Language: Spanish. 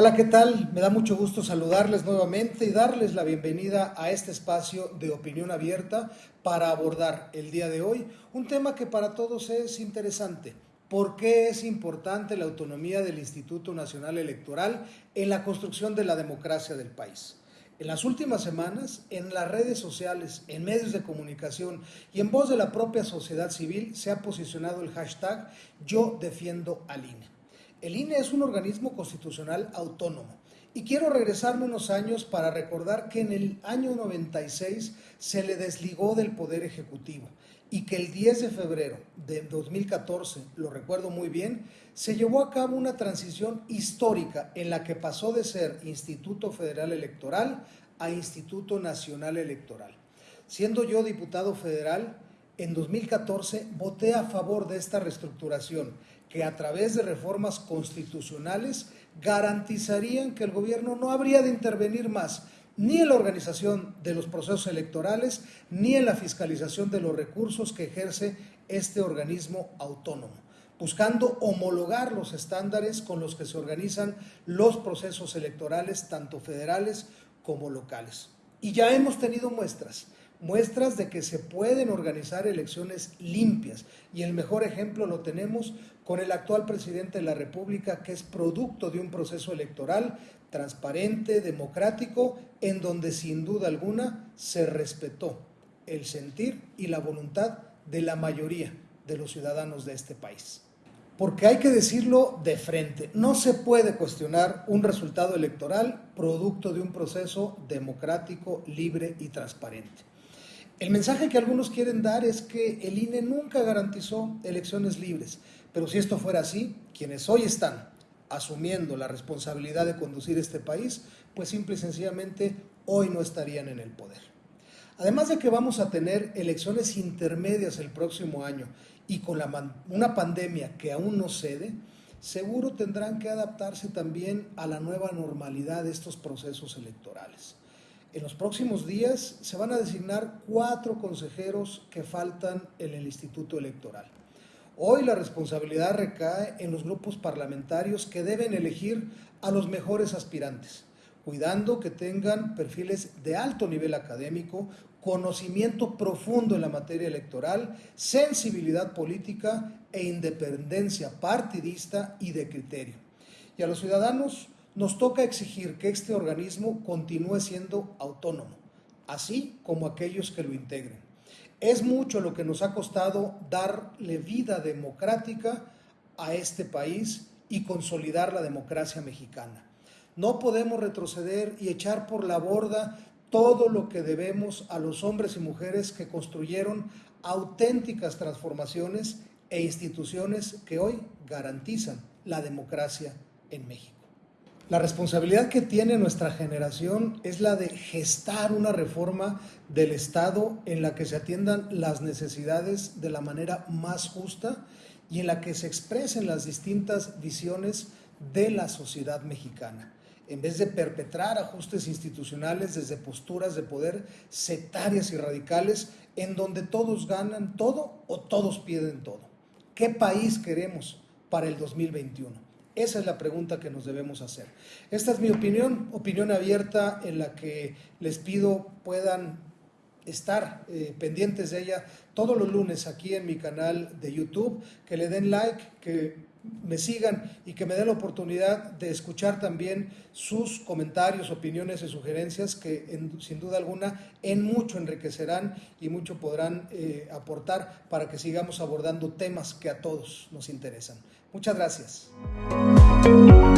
Hola, ¿qué tal? Me da mucho gusto saludarles nuevamente y darles la bienvenida a este espacio de opinión abierta para abordar el día de hoy un tema que para todos es interesante. ¿Por qué es importante la autonomía del Instituto Nacional Electoral en la construcción de la democracia del país? En las últimas semanas, en las redes sociales, en medios de comunicación y en voz de la propia sociedad civil se ha posicionado el hashtag Yo defiendo al INE. El INE es un organismo constitucional autónomo. Y quiero regresarme unos años para recordar que en el año 96 se le desligó del Poder Ejecutivo y que el 10 de febrero de 2014, lo recuerdo muy bien, se llevó a cabo una transición histórica en la que pasó de ser Instituto Federal Electoral a Instituto Nacional Electoral. Siendo yo diputado federal, en 2014 voté a favor de esta reestructuración que a través de reformas constitucionales garantizarían que el gobierno no habría de intervenir más ni en la organización de los procesos electorales ni en la fiscalización de los recursos que ejerce este organismo autónomo, buscando homologar los estándares con los que se organizan los procesos electorales, tanto federales como locales. Y ya hemos tenido muestras muestras de que se pueden organizar elecciones limpias. Y el mejor ejemplo lo tenemos con el actual presidente de la República, que es producto de un proceso electoral transparente, democrático, en donde sin duda alguna se respetó el sentir y la voluntad de la mayoría de los ciudadanos de este país. Porque hay que decirlo de frente, no se puede cuestionar un resultado electoral producto de un proceso democrático, libre y transparente. El mensaje que algunos quieren dar es que el INE nunca garantizó elecciones libres, pero si esto fuera así, quienes hoy están asumiendo la responsabilidad de conducir este país, pues simple y sencillamente hoy no estarían en el poder. Además de que vamos a tener elecciones intermedias el próximo año y con una pandemia que aún no cede, seguro tendrán que adaptarse también a la nueva normalidad de estos procesos electorales. En los próximos días se van a designar cuatro consejeros que faltan en el Instituto Electoral. Hoy la responsabilidad recae en los grupos parlamentarios que deben elegir a los mejores aspirantes, cuidando que tengan perfiles de alto nivel académico, conocimiento profundo en la materia electoral, sensibilidad política e independencia partidista y de criterio. Y a los ciudadanos nos toca exigir que este organismo continúe siendo autónomo, así como aquellos que lo integren. Es mucho lo que nos ha costado darle vida democrática a este país y consolidar la democracia mexicana. No podemos retroceder y echar por la borda todo lo que debemos a los hombres y mujeres que construyeron auténticas transformaciones e instituciones que hoy garantizan la democracia en México. La responsabilidad que tiene nuestra generación es la de gestar una reforma del Estado en la que se atiendan las necesidades de la manera más justa y en la que se expresen las distintas visiones de la sociedad mexicana, en vez de perpetrar ajustes institucionales desde posturas de poder sectarias y radicales en donde todos ganan todo o todos pierden todo. ¿Qué país queremos para el 2021? Esa es la pregunta que nos debemos hacer. Esta es mi opinión, opinión abierta en la que les pido puedan estar eh, pendientes de ella todos los lunes aquí en mi canal de YouTube, que le den like, que me sigan y que me den la oportunidad de escuchar también sus comentarios, opiniones y sugerencias que sin duda alguna en mucho enriquecerán y mucho podrán eh, aportar para que sigamos abordando temas que a todos nos interesan. Muchas gracias. Thank you.